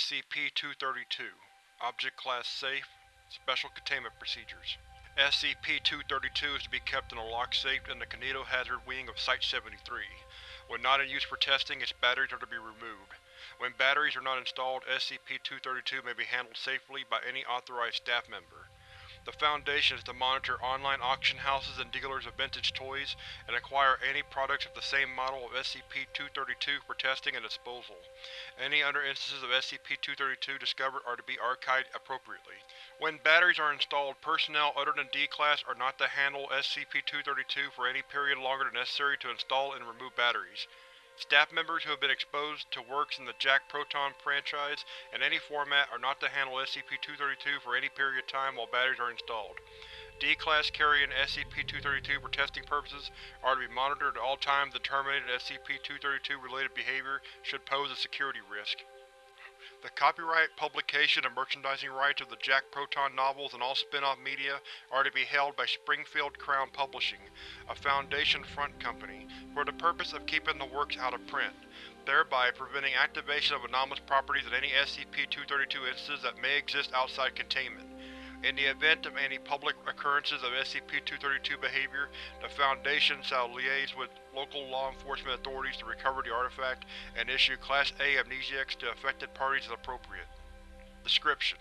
SCP-232 Object Class Safe Special Containment Procedures SCP-232 is to be kept in a locked safe in the Kinetohazard Wing of Site-73. When not in use for testing, its batteries are to be removed. When batteries are not installed, SCP-232 may be handled safely by any authorized staff member. The Foundation is to monitor online auction houses and dealers of vintage toys, and acquire any products of the same model of SCP-232 for testing and disposal. Any other instances of SCP-232 discovered are to be archived appropriately. When batteries are installed, personnel other than D-Class are not to handle SCP-232 for any period longer than necessary to install and remove batteries. Staff members who have been exposed to works in the Jack Proton franchise in any format are not to handle SCP-232 for any period of time while batteries are installed. D-Class carrying SCP-232 for testing purposes are to be monitored at all times and terminated SCP-232 related behavior should pose a security risk. The copyright, publication, and merchandising rights of the Jack Proton novels and all spin-off media are to be held by Springfield Crown Publishing, a Foundation front company, for the purpose of keeping the works out of print, thereby preventing activation of anomalous properties in any SCP-232 instances that may exist outside containment. In the event of any public occurrences of SCP-232 behavior, the Foundation shall liaise with local law enforcement authorities to recover the artifact and issue Class A amnestics to affected parties as appropriate. Description: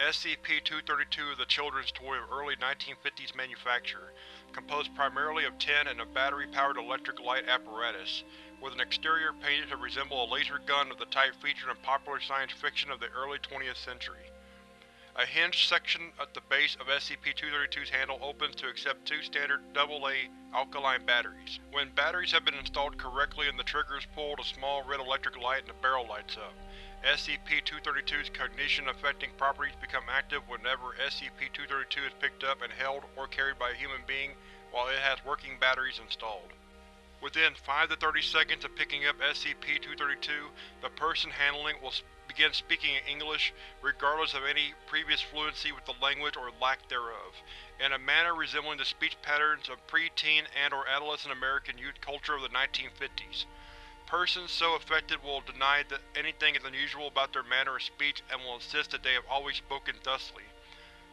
SCP-232 is a children's toy of early 1950s manufacture, composed primarily of tin and a battery-powered electric light apparatus, with an exterior painted to resemble a laser gun of the type featured in popular science fiction of the early 20th century. A hinged section at the base of SCP-232's handle opens to accept two standard AA alkaline batteries. When batteries have been installed correctly and the trigger is pulled, a small red electric light in the barrel lights up. SCP-232's cognition-affecting properties become active whenever SCP-232 is picked up and held or carried by a human being while it has working batteries installed. Within 5 to 30 seconds of picking up SCP-232, the person handling will begin speaking in English, regardless of any previous fluency with the language or lack thereof, in a manner resembling the speech patterns of pre-teen and or adolescent American youth culture of the 1950s. Persons so affected will deny that anything is unusual about their manner of speech and will insist that they have always spoken thusly.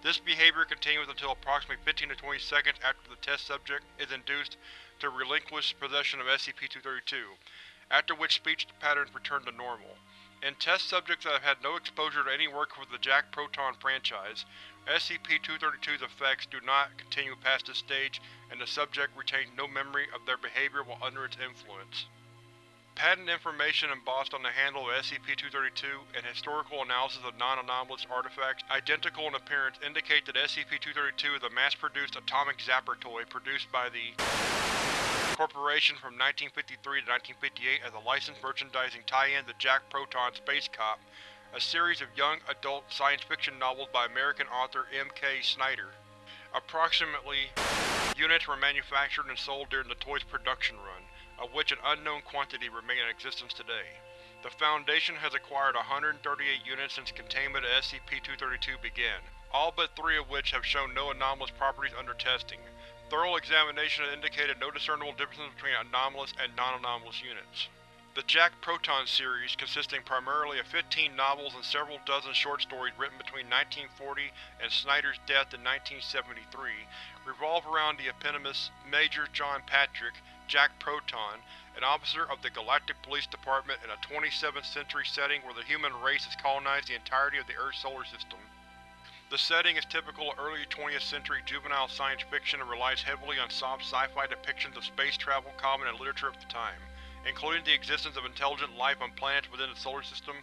This behavior continues until approximately 15 to 20 seconds after the test subject is induced to relinquish possession of SCP-232, after which speech patterns return to normal. In test subjects that have had no exposure to any work with the Jack Proton franchise, SCP-232's effects do not continue past this stage and the subject retains no memory of their behavior while under its influence. Patent information embossed on the handle of SCP-232 and historical analysis of non-anomalous artifacts identical in appearance indicate that SCP-232 is a mass-produced atomic zapper toy produced by the Corporation from 1953 to 1958 as a licensed merchandising tie-in to Jack Proton Space Cop, a series of young adult science fiction novels by American author M. K. Snyder. Approximately units were manufactured and sold during the toy's production run of which an unknown quantity remain in existence today. The Foundation has acquired 138 units since containment of SCP-232 began, all but three of which have shown no anomalous properties under testing. Thorough examination indicated no discernible differences between anomalous and non-anomalous units. The Jack Proton series, consisting primarily of 15 novels and several dozen short stories written between 1940 and Snyder's death in 1973, revolve around the eponymous Major John Patrick, Jack Proton, an officer of the Galactic Police Department in a 27th century setting where the human race has colonized the entirety of the Earth's solar system. The setting is typical of early 20th century juvenile science fiction and relies heavily on soft sci-fi depictions of space travel common in literature of the time, including the existence of intelligent life on planets within the solar system,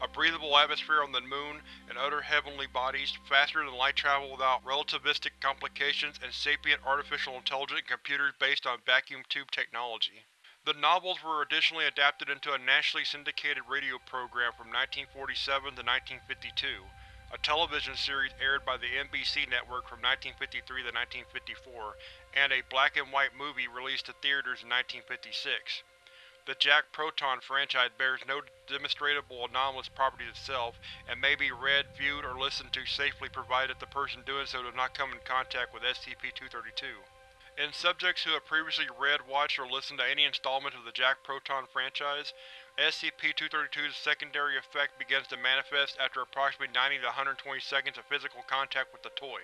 a breathable atmosphere on the Moon and other heavenly bodies, faster than light travel without relativistic complications, and sapient artificial intelligence computers based on vacuum tube technology. The novels were additionally adapted into a nationally syndicated radio program from 1947 to 1952, a television series aired by the NBC network from 1953 to 1954, and a black-and-white movie released to theaters in 1956. The Jack Proton franchise bears no demonstrable anomalous properties itself, and may be read, viewed, or listened to safely provided the person doing so does not come in contact with SCP-232. In subjects who have previously read, watched, or listened to any installment of the Jack Proton franchise, SCP-232's secondary effect begins to manifest after approximately 90 to 120 seconds of physical contact with the toy.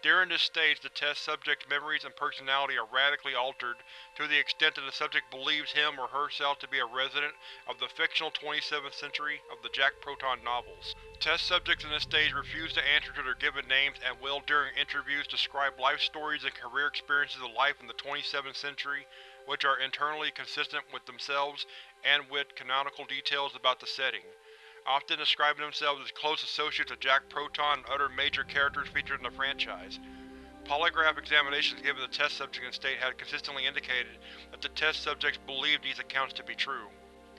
During this stage, the test subject's memories and personality are radically altered to the extent that the subject believes him or herself to be a resident of the fictional 27th century of the Jack Proton novels. Test subjects in this stage refuse to answer to their given names and will, during interviews, describe life stories and career experiences of life in the 27th century, which are internally consistent with themselves and with canonical details about the setting often describing themselves as close associates of Jack Proton and other major characters featured in the franchise. Polygraph examinations given the test subject in state had consistently indicated that the test subjects believed these accounts to be true.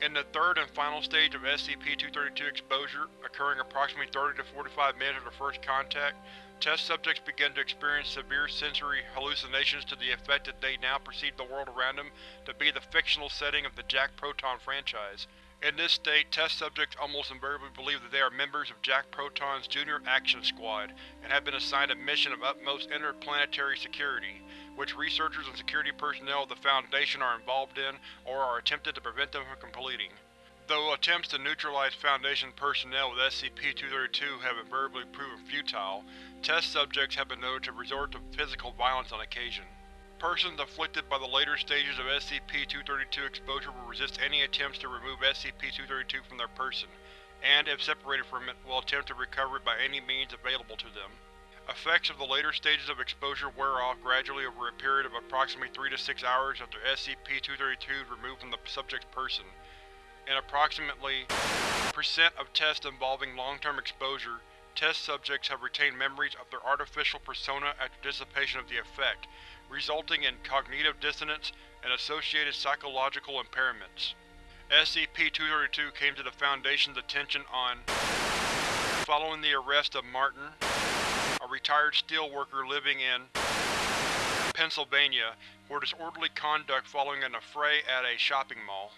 In the third and final stage of SCP-232 exposure, occurring approximately 30 to 45 minutes after first contact, test subjects begin to experience severe sensory hallucinations to the effect that they now perceive the world around them to be the fictional setting of the Jack Proton franchise. In this state, test subjects almost invariably believe that they are members of Jack Proton's Junior Action Squad, and have been assigned a mission of utmost interplanetary security, which researchers and security personnel of the Foundation are involved in or are attempted to prevent them from completing. Though attempts to neutralize Foundation personnel with SCP-232 have invariably proven futile, test subjects have been noted to resort to physical violence on occasion. Persons afflicted by the later stages of SCP-232 exposure will resist any attempts to remove SCP-232 from their person, and, if separated from it, will attempt to recover it by any means available to them. Effects of the later stages of exposure wear off gradually over a period of approximately 3 to 6 hours after SCP-232 is removed from the subject's person. In approximately percent of tests involving long-term exposure, test subjects have retained memories of their artificial persona after dissipation of the effect, resulting in cognitive dissonance and associated psychological impairments. SCP-232 came to the Foundation's attention on following the arrest of Martin, a retired steelworker living in Pennsylvania, for disorderly conduct following an affray at a shopping mall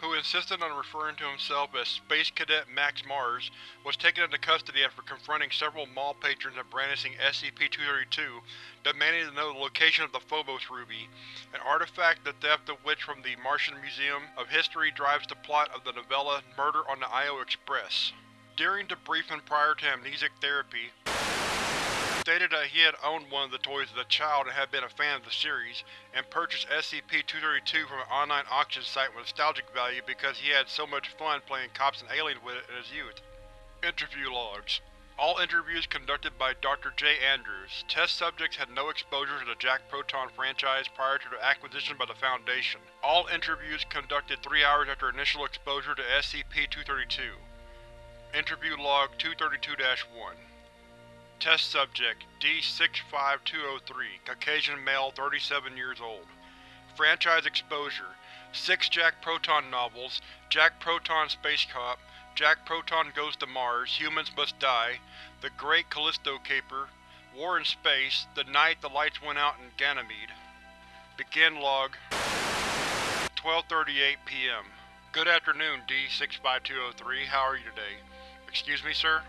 who insisted on referring to himself as Space Cadet Max Mars, was taken into custody after confronting several mall patrons and brandishing SCP-232, demanding to know the location of the Phobos Ruby, an artifact the theft of which from the Martian Museum of History drives the plot of the novella Murder on the Io Express. During debriefing prior to amnesic therapy, stated that he had owned one of the toys as a child and had been a fan of the series, and purchased SCP-232 from an online auction site with nostalgic value because he had so much fun playing cops and aliens with it in his youth. Interview Logs All interviews conducted by Dr. J. Andrews. Test subjects had no exposure to the Jack Proton franchise prior to their acquisition by the Foundation. All interviews conducted three hours after initial exposure to SCP-232. Interview Log 232-1 Test Subject D-65203 Caucasian male 37 years old Franchise exposure 6 Jack Proton novels Jack Proton Space Cop Jack Proton Goes to Mars Humans Must Die The Great Callisto Caper War in Space The Night the Lights Went Out in Ganymede Begin Log 12.38 p.m. Good afternoon, D-65203. How are you today? Excuse me, sir?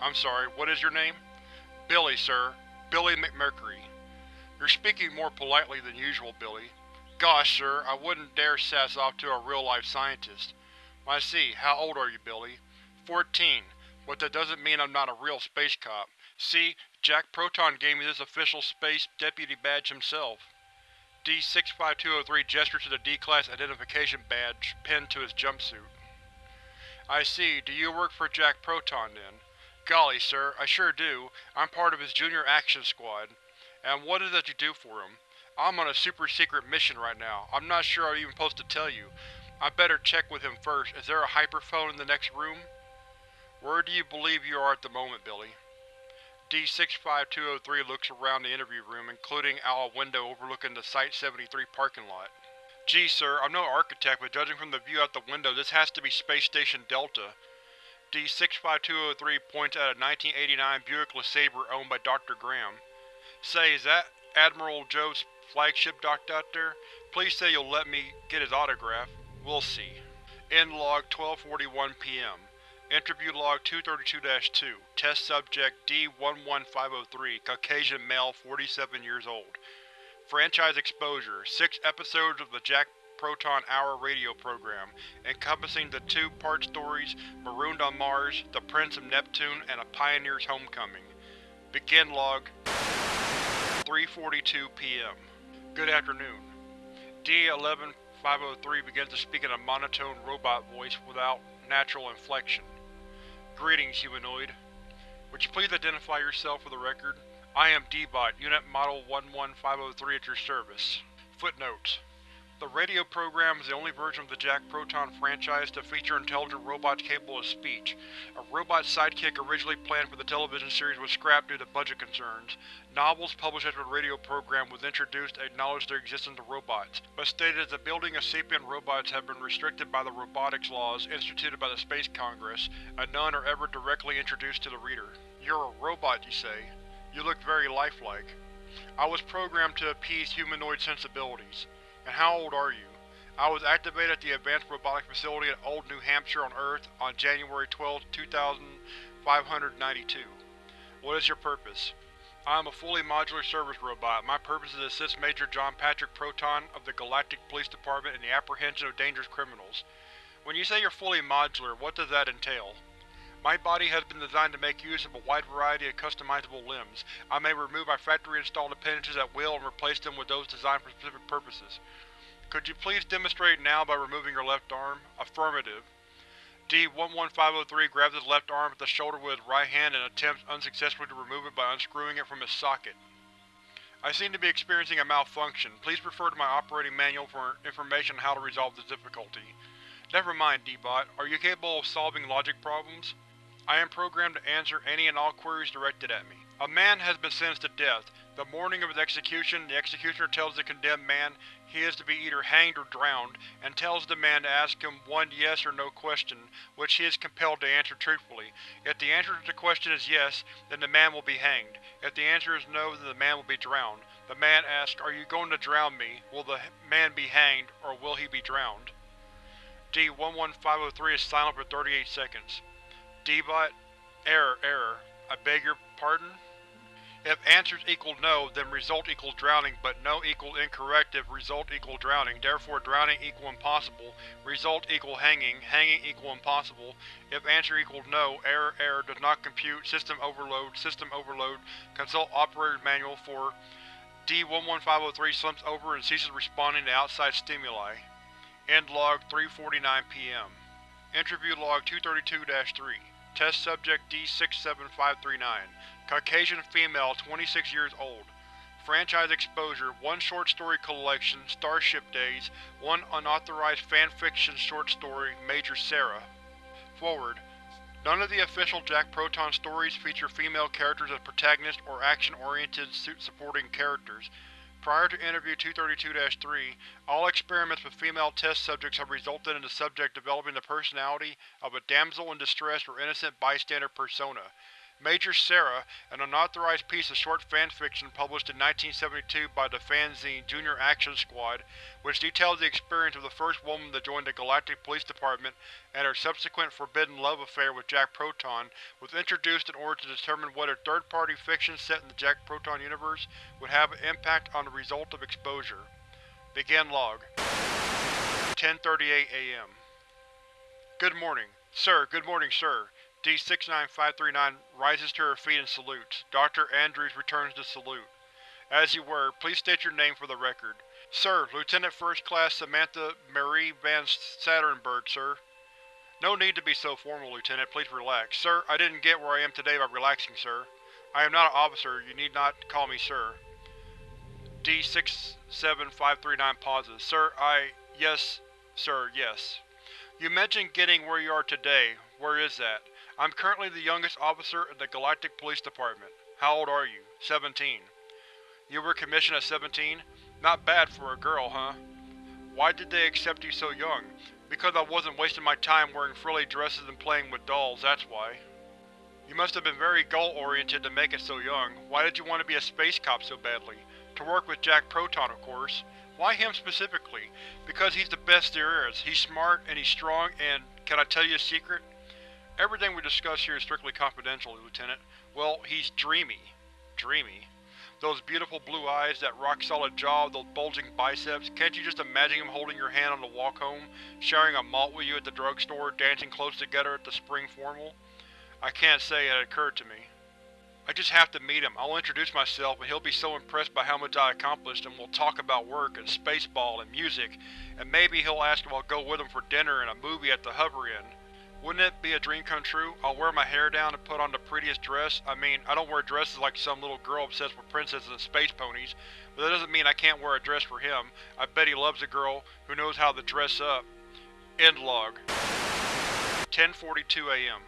I'm sorry, what is your name? Billy, sir. Billy McMurtry. You're speaking more politely than usual, Billy. Gosh, sir, I wouldn't dare sass off to a real-life scientist. I see. How old are you, Billy? Fourteen, but that doesn't mean I'm not a real space cop. See, Jack Proton gave me this official space deputy badge himself. D-65203 gestures to the D-Class identification badge pinned to his jumpsuit. I see. Do you work for Jack Proton, then? Golly, sir, I sure do. I'm part of his Junior Action Squad. And what is it that you do for him? I'm on a super-secret mission right now. I'm not sure I'm even supposed to tell you. I better check with him first. Is there a hyperphone in the next room? Where do you believe you are at the moment, Billy? D-65203 looks around the interview room, including out a window overlooking the Site-73 parking lot. Gee, sir, I'm no architect, but judging from the view out the window, this has to be Space Station Delta. D-65203 points at a 1989 Buick LeSabre owned by Dr. Graham. Say, is that Admiral Joe's flagship docked out there? Please say you'll let me get his autograph. We'll see. End log 1241 p.m. Interview log 232-2 Test subject D-11503 Caucasian male 47 years old Franchise exposure 6 episodes of the Jack Proton Hour radio program, encompassing the two-part stories Marooned on Mars, The Prince of Neptune, and A Pioneer's Homecoming. Begin log 3.42 p.m. Good afternoon. D-11503 begins to speak in a monotone robot voice without natural inflection. Greetings, humanoid. Would you please identify yourself for the record? I am D-Bot, Unit Model 11503 at your service. Footnotes The radio program is the only version of the Jack Proton franchise to feature intelligent robots capable of speech. A robot sidekick originally planned for the television series was scrapped due to budget concerns. Novels published after the radio program was introduced acknowledged the existence of robots, but stated that the building of sapient robots have been restricted by the robotics laws instituted by the Space Congress, and none are ever directly introduced to the reader. You're a robot, you say. You look very lifelike. I was programmed to appease humanoid sensibilities. And how old are you? I was activated at the Advanced Robotics Facility at Old New Hampshire on Earth on January 12, 2592. What is your purpose? I am a fully modular service robot. My purpose is to assist Major John Patrick Proton of the Galactic Police Department in the apprehension of dangerous criminals. When you say you're fully modular, what does that entail? My body has been designed to make use of a wide variety of customizable limbs. I may remove my factory-installed appendages at will and replace them with those designed for specific purposes. Could you please demonstrate now by removing your left arm? Affirmative. D-11503 grabs his left arm at the shoulder with his right hand and attempts unsuccessfully to remove it by unscrewing it from its socket. I seem to be experiencing a malfunction. Please refer to my operating manual for information on how to resolve this difficulty. Never mind, D-Bot. Are you capable of solving logic problems? I am programmed to answer any and all queries directed at me. A man has been sentenced to death. The morning of his execution, the executioner tells the condemned man he is to be either hanged or drowned, and tells the man to ask him one yes or no question, which he is compelled to answer truthfully. If the answer to the question is yes, then the man will be hanged. If the answer is no, then the man will be drowned. The man asks, Are you going to drown me? Will the man be hanged, or will he be drowned? D-11503 is silent for 38 seconds. D-Bot, Error, error. I beg your pardon? If answers equal no, then result equals drowning, but no equal incorrect if result equal drowning, therefore drowning equal impossible, result equal hanging, hanging equal impossible. If answer equals no, error, error, does not compute, system overload, system overload, consult operator's manual for D-11503 slumps over and ceases responding to outside stimuli. End log 3.49 p.m. Interview log 232-3 Test Subject D-67539 Caucasian female, 26 years old. Franchise exposure, one short story collection, Starship Days, one unauthorized fanfiction short story, Major Sarah. Forward. None of the official Jack Proton stories feature female characters as protagonists or action-oriented suit-supporting characters. Prior to Interview 232-3, all experiments with female test subjects have resulted in the subject developing the personality of a damsel in distress or innocent bystander persona. Major Sarah, an unauthorized piece of short fanfiction published in 1972 by the fanzine Junior Action Squad, which details the experience of the first woman to join the Galactic Police Department and her subsequent forbidden love affair with Jack Proton, was introduced in order to determine whether third-party fiction set in the Jack Proton universe would have an impact on the result of exposure. Begin log. 10.38 am. Good morning. Sir, good morning, sir. D-69539 rises to her feet and salutes. Dr. Andrews returns the salute. As you were, please state your name for the record. Sir, Lieutenant First Class Samantha Marie Van Saturnberg, sir. No need to be so formal, Lieutenant. Please relax. Sir, I didn't get where I am today by relaxing, sir. I am not an officer. You need not call me sir. D-67539 pauses. Sir, I… yes, sir, yes. You mentioned getting where you are today. Where is that? I'm currently the youngest officer in the Galactic Police Department. How old are you? 17. You were commissioned at 17? Not bad for a girl, huh? Why did they accept you so young? Because I wasn't wasting my time wearing frilly dresses and playing with dolls, that's why. You must have been very goal-oriented to make it so young. Why did you want to be a space cop so badly? To work with Jack Proton, of course. Why him specifically? Because he's the best there is. He's smart, and he's strong, and… can I tell you a secret? Everything we discuss here is strictly confidential, Lieutenant. Well, he's dreamy. Dreamy. Those beautiful blue eyes, that rock-solid jaw, those bulging biceps, can't you just imagine him holding your hand on the walk home, sharing a malt with you at the drugstore, dancing close together at the spring formal? I can't say it occurred to me. I just have to meet him. I'll introduce myself and he'll be so impressed by how much I accomplished and we'll talk about work and spaceball and music, and maybe he'll ask if I'll go with him for dinner and a movie at the Hover Inn. Wouldn't it be a dream come true? I'll wear my hair down and put on the prettiest dress. I mean, I don't wear dresses like some little girl obsessed with princesses and space ponies, but that doesn't mean I can't wear a dress for him. I bet he loves a girl who knows how to dress up. End log. 10.42 am.